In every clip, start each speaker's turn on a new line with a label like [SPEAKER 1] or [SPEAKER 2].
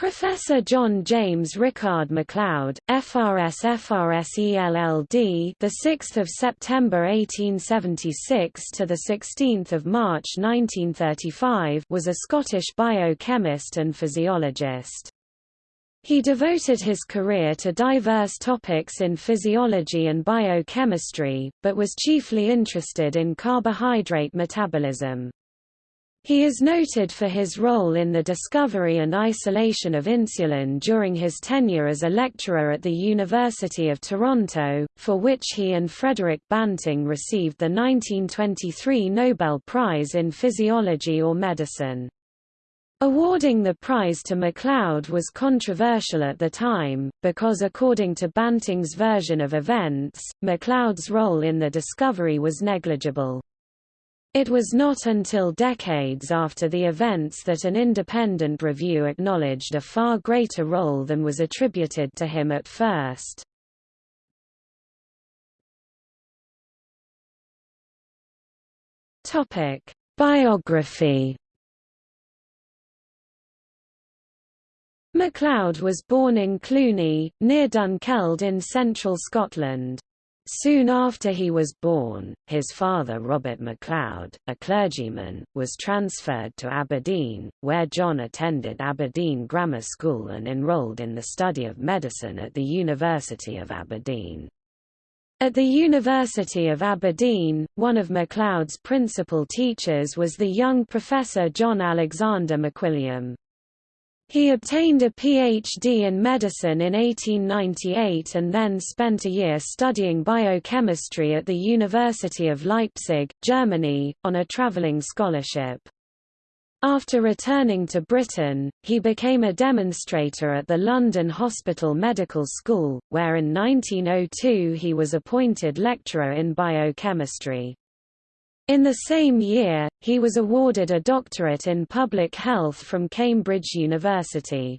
[SPEAKER 1] Professor John James Rickard MacLeod, FRS FRSE LLD, the 6th of September 1876 to the 16th of March 1935, was a Scottish biochemist and physiologist. He devoted his career to diverse topics in physiology and biochemistry, but was chiefly interested in carbohydrate metabolism. He is noted for his role in the discovery and isolation of insulin during his tenure as a lecturer at the University of Toronto, for which he and Frederick Banting received the 1923 Nobel Prize in Physiology or Medicine. Awarding the prize to MacLeod was controversial at the time, because according to Banting's version of events, MacLeod's role in the discovery was negligible. It was not until decades after the events that an independent review acknowledged a far greater role than was attributed to him at first. Topic: Biography MacLeod was born in Cluny, near Dunkeld in central Scotland. Soon after he was born, his father Robert MacLeod, a clergyman, was transferred to Aberdeen, where John attended Aberdeen Grammar School and enrolled in the study of medicine at the University of Aberdeen. At the University of Aberdeen, one of MacLeod's principal teachers was the young Professor John Alexander McWilliam. He obtained a Ph.D. in medicine in 1898 and then spent a year studying biochemistry at the University of Leipzig, Germany, on a traveling scholarship. After returning to Britain, he became a demonstrator at the London Hospital Medical School, where in 1902 he was appointed lecturer in biochemistry. In the same year, he was awarded a doctorate in public health from Cambridge University.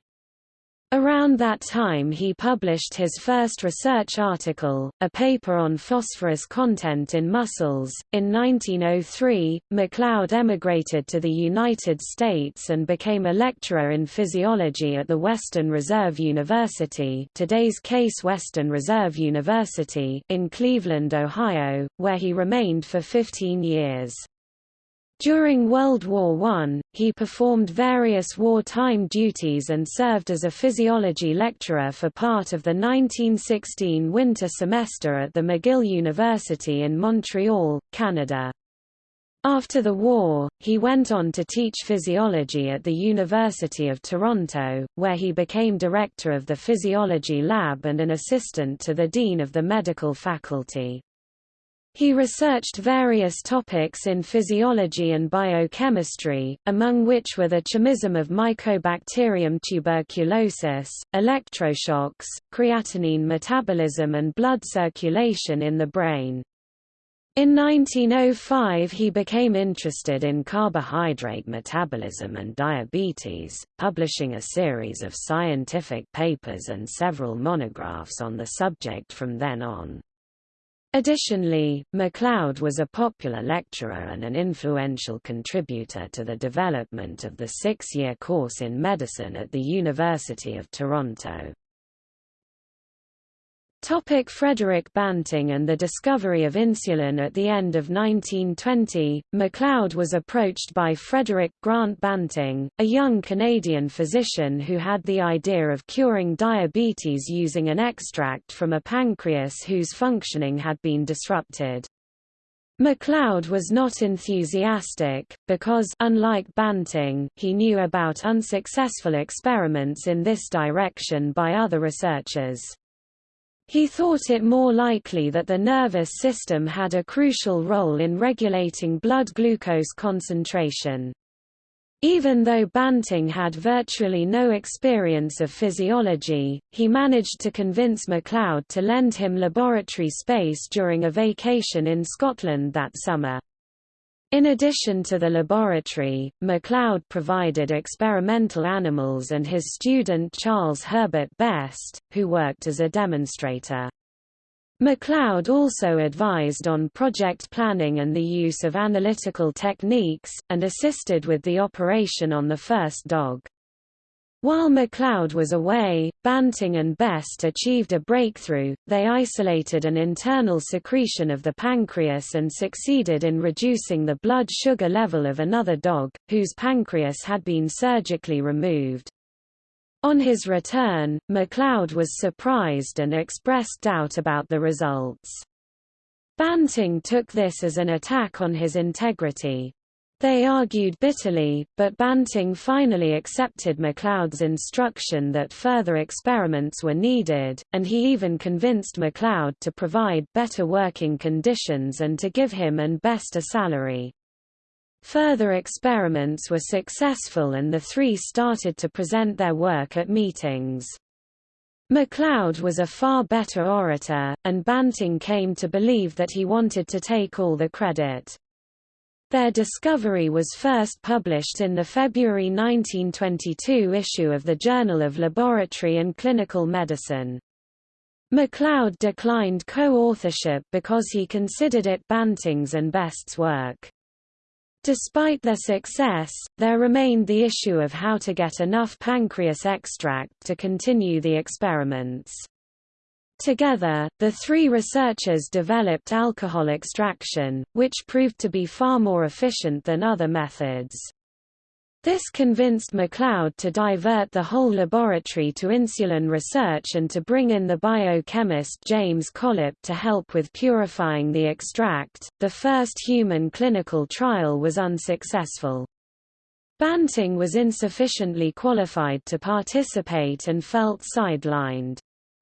[SPEAKER 1] Around that time he published his first research article, a paper on phosphorus content in mussels. In 1903, MacLeod emigrated to the United States and became a lecturer in physiology at the Western Reserve University today's Case Western Reserve University in Cleveland, Ohio, where he remained for 15 years. During World War I, he performed various wartime duties and served as a physiology lecturer for part of the 1916 winter semester at the McGill University in Montreal, Canada. After the war, he went on to teach physiology at the University of Toronto, where he became director of the physiology lab and an assistant to the dean of the medical faculty. He researched various topics in physiology and biochemistry, among which were the chemism of Mycobacterium tuberculosis, electroshocks, creatinine metabolism and blood circulation in the brain. In 1905 he became interested in carbohydrate metabolism and diabetes, publishing a series of scientific papers and several monographs on the subject from then on. Additionally, MacLeod was a popular lecturer and an influential contributor to the development of the six-year course in medicine at the University of Toronto. Topic Frederick Banting and the discovery of insulin At the end of 1920, MacLeod was approached by Frederick Grant Banting, a young Canadian physician who had the idea of curing diabetes using an extract from a pancreas whose functioning had been disrupted. MacLeod was not enthusiastic, because unlike Banting, he knew about unsuccessful experiments in this direction by other researchers. He thought it more likely that the nervous system had a crucial role in regulating blood glucose concentration. Even though Banting had virtually no experience of physiology, he managed to convince MacLeod to lend him laboratory space during a vacation in Scotland that summer. In addition to the laboratory, MacLeod provided experimental animals and his student Charles Herbert Best, who worked as a demonstrator. MacLeod also advised on project planning and the use of analytical techniques, and assisted with the operation on the first dog. While MacLeod was away, Banting and Best achieved a breakthrough, they isolated an internal secretion of the pancreas and succeeded in reducing the blood sugar level of another dog, whose pancreas had been surgically removed. On his return, MacLeod was surprised and expressed doubt about the results. Banting took this as an attack on his integrity. They argued bitterly, but Banting finally accepted MacLeod's instruction that further experiments were needed, and he even convinced MacLeod to provide better working conditions and to give him and Best a salary. Further experiments were successful and the three started to present their work at meetings. MacLeod was a far better orator, and Banting came to believe that he wanted to take all the credit. Their discovery was first published in the February 1922 issue of the Journal of Laboratory and Clinical Medicine. MacLeod declined co-authorship because he considered it Banting's and Best's work. Despite their success, there remained the issue of how to get enough pancreas extract to continue the experiments. Together, the three researchers developed alcohol extraction, which proved to be far more efficient than other methods. This convinced MacLeod to divert the whole laboratory to insulin research and to bring in the biochemist James Collip to help with purifying the extract. The first human clinical trial was unsuccessful. Banting was insufficiently qualified to participate and felt sidelined.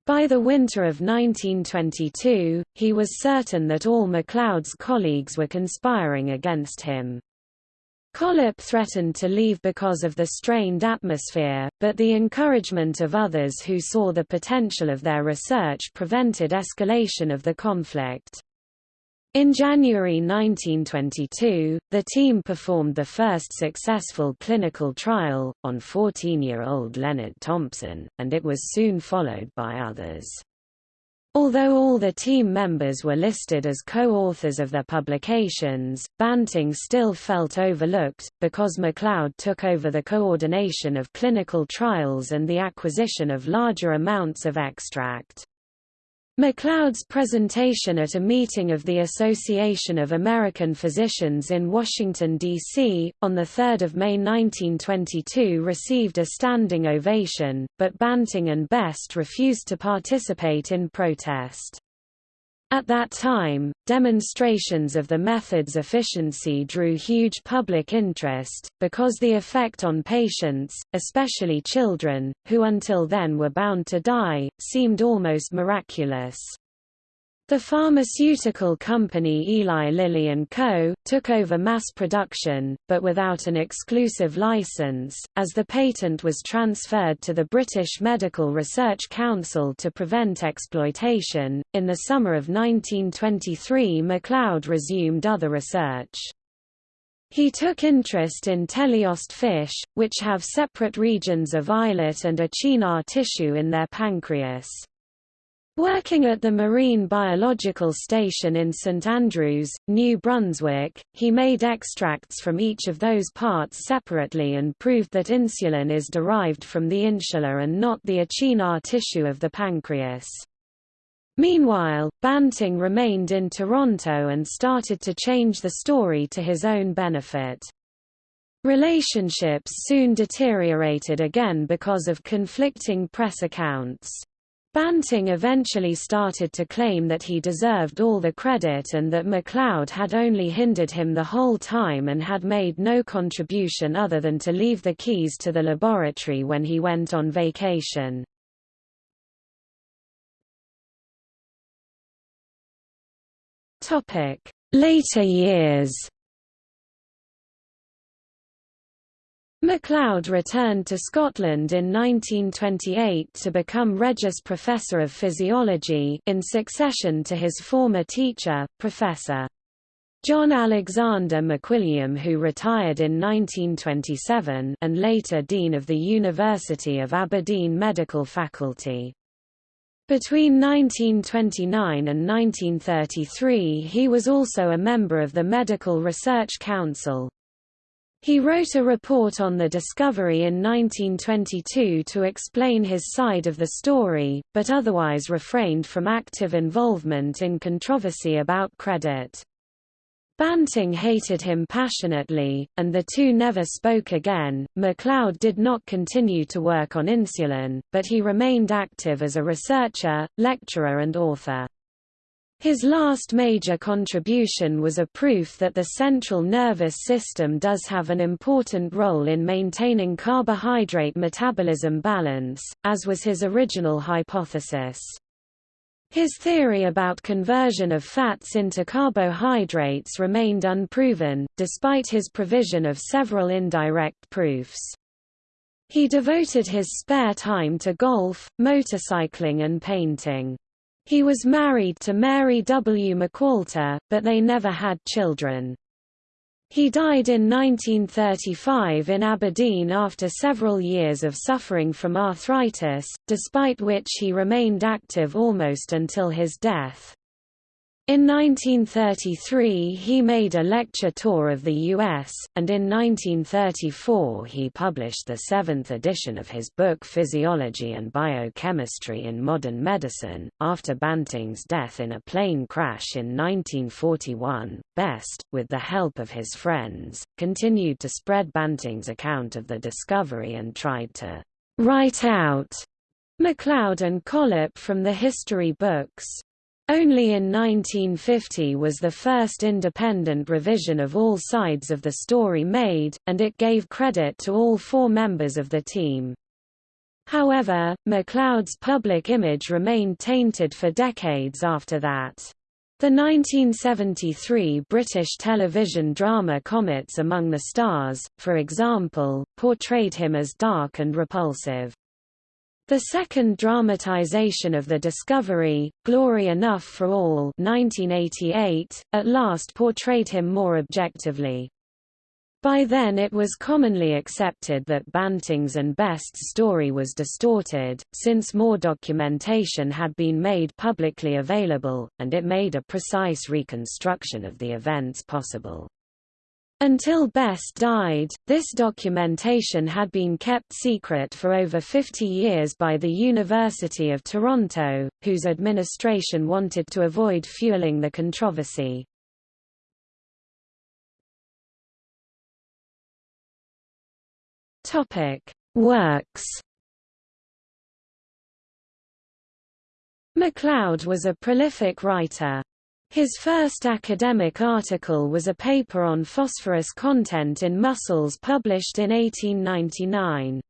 [SPEAKER 1] By the winter of 1922, he was certain that all MacLeod's colleagues were conspiring against him. Collip threatened to leave because of the strained atmosphere, but the encouragement of others who saw the potential of their research prevented escalation of the conflict. In January 1922, the team performed the first successful clinical trial, on 14-year-old Leonard Thompson, and it was soon followed by others. Although all the team members were listed as co-authors of their publications, Banting still felt overlooked, because MacLeod took over the coordination of clinical trials and the acquisition of larger amounts of extract. MacLeod's presentation at a meeting of the Association of American Physicians in Washington, D.C., on 3 May 1922 received a standing ovation, but Banting and Best refused to participate in protest. At that time, demonstrations of the method's efficiency drew huge public interest, because the effect on patients, especially children, who until then were bound to die, seemed almost miraculous. The pharmaceutical company Eli Lilly Co. took over mass production, but without an exclusive license, as the patent was transferred to the British Medical Research Council to prevent exploitation. In the summer of 1923, MacLeod resumed other research. He took interest in teleost fish, which have separate regions of islet and acinar tissue in their pancreas. Working at the Marine Biological Station in St Andrews, New Brunswick, he made extracts from each of those parts separately and proved that insulin is derived from the insula and not the acinar tissue of the pancreas. Meanwhile, Banting remained in Toronto and started to change the story to his own benefit. Relationships soon deteriorated again because of conflicting press accounts. Banting eventually started to claim that he deserved all the credit and that MacLeod had only hindered him the whole time and had made no contribution other than to leave the keys to the laboratory when he went on vacation. Later years MacLeod returned to Scotland in 1928 to become Regius Professor of Physiology in succession to his former teacher, Professor. John Alexander McWilliam who retired in 1927 and later Dean of the University of Aberdeen Medical Faculty. Between 1929 and 1933 he was also a member of the Medical Research Council. He wrote a report on the discovery in 1922 to explain his side of the story, but otherwise refrained from active involvement in controversy about credit. Banting hated him passionately, and the two never spoke again. MacLeod did not continue to work on insulin, but he remained active as a researcher, lecturer, and author. His last major contribution was a proof that the central nervous system does have an important role in maintaining carbohydrate metabolism balance, as was his original hypothesis. His theory about conversion of fats into carbohydrates remained unproven, despite his provision of several indirect proofs. He devoted his spare time to golf, motorcycling and painting. He was married to Mary W. McWalter, but they never had children. He died in 1935 in Aberdeen after several years of suffering from arthritis, despite which he remained active almost until his death. In 1933 he made a lecture tour of the U.S., and in 1934 he published the seventh edition of his book Physiology and Biochemistry in Modern Medicine. After Banting's death in a plane crash in 1941, Best, with the help of his friends, continued to spread Banting's account of the discovery and tried to write out MacLeod and Collip from the history books. Only in 1950 was the first independent revision of all sides of the story made, and it gave credit to all four members of the team. However, MacLeod's public image remained tainted for decades after that. The 1973 British television drama Comets Among the Stars, for example, portrayed him as dark and repulsive. The second dramatization of the discovery, Glory Enough for All 1988, at last portrayed him more objectively. By then it was commonly accepted that Banting's and Best's story was distorted, since more documentation had been made publicly available, and it made a precise reconstruction of the events possible. Until Best died, this documentation had been kept secret for over 50 years by the University of Toronto, whose administration wanted to avoid fueling the controversy. Works MacLeod was a prolific writer. His first academic article was a paper on phosphorus content in mussels published in 1899.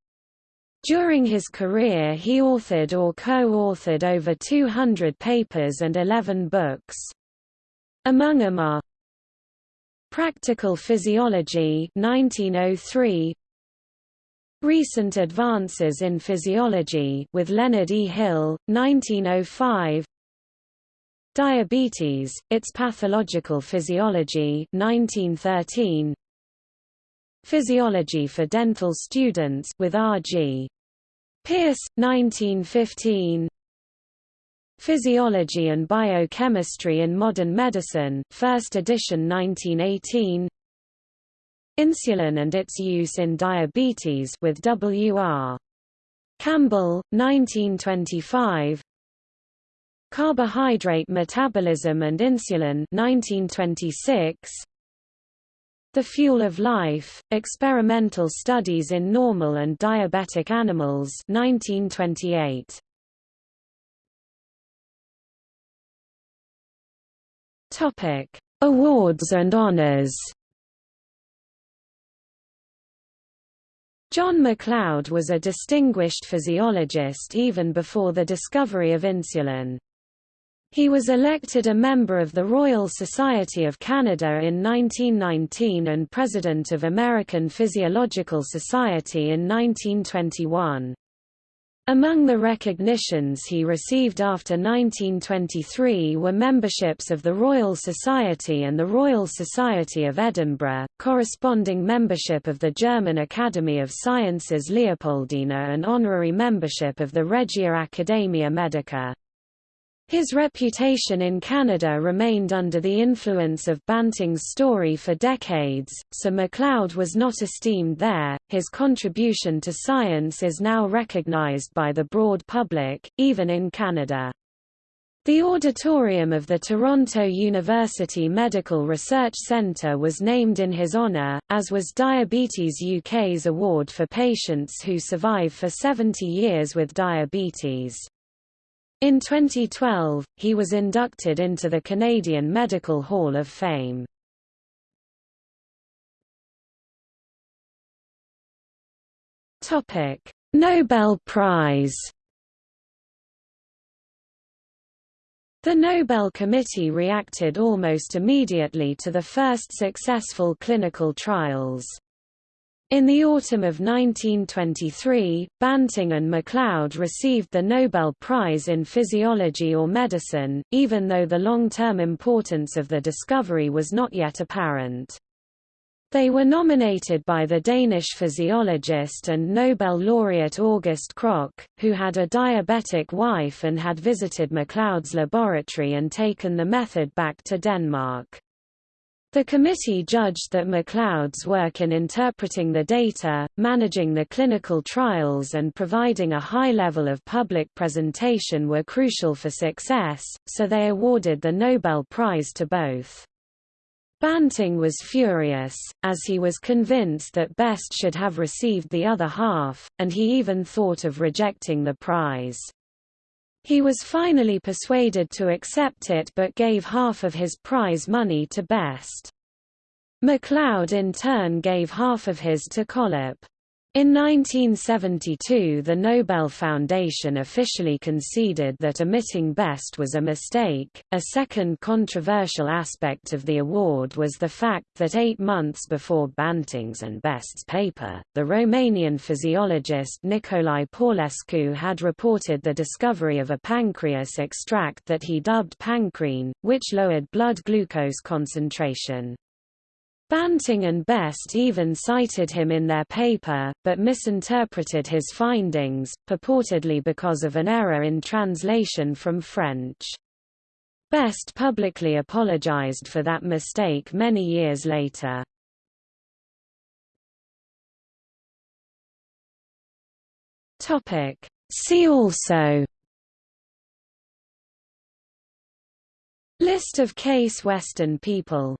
[SPEAKER 1] During his career he authored or co-authored over 200 papers and 11 books. Among them are Practical Physiology 1903, Recent Advances in Physiology with Leonard E. Hill, 1905 Diabetes, Its Pathological Physiology 1913. Physiology for Dental Students with R.G. Pearce, 1915 Physiology and Biochemistry in Modern Medicine, first edition 1918 Insulin and its use in diabetes with W.R. Campbell, 1925 Carbohydrate Metabolism and Insulin 1926 The Fuel of Life, Experimental Studies in Normal and Diabetic Animals 1928 Topic Awards and honors. John MacLeod was a distinguished physiologist even before the discovery of insulin. He was elected a member of the Royal Society of Canada in 1919 and President of American Physiological Society in 1921. Among the recognitions he received after 1923 were memberships of the Royal Society and the Royal Society of Edinburgh, corresponding membership of the German Academy of Sciences Leopoldina and honorary membership of the Regia Academia Medica. His reputation in Canada remained under the influence of Banting's story for decades, so MacLeod was not esteemed there. His contribution to science is now recognized by the broad public, even in Canada. The auditorium of the Toronto University Medical Research Centre was named in his honour, as was Diabetes UK's award for patients who survive for 70 years with diabetes. In 2012, he was inducted into the Canadian Medical Hall of Fame. Nobel Prize The Nobel Committee reacted almost immediately to the first successful clinical trials. In the autumn of 1923, Banting and MacLeod received the Nobel Prize in Physiology or Medicine, even though the long-term importance of the discovery was not yet apparent. They were nominated by the Danish physiologist and Nobel laureate August Krogh, who had a diabetic wife and had visited MacLeod's laboratory and taken the method back to Denmark. The committee judged that MacLeod's work in interpreting the data, managing the clinical trials and providing a high level of public presentation were crucial for success, so they awarded the Nobel Prize to both. Banting was furious, as he was convinced that Best should have received the other half, and he even thought of rejecting the prize. He was finally persuaded to accept it but gave half of his prize money to Best. MacLeod in turn gave half of his to Collip. In 1972 the Nobel Foundation officially conceded that omitting Best was a mistake. A second controversial aspect of the award was the fact that eight months before Banting's and Best's paper, the Romanian physiologist Nicolae Paulescu had reported the discovery of a pancreas extract that he dubbed pancrein, which lowered blood glucose concentration. Banting and Best even cited him in their paper, but misinterpreted his findings, purportedly because of an error in translation from French. Best publicly apologized for that mistake many years later. See also List of Case Western people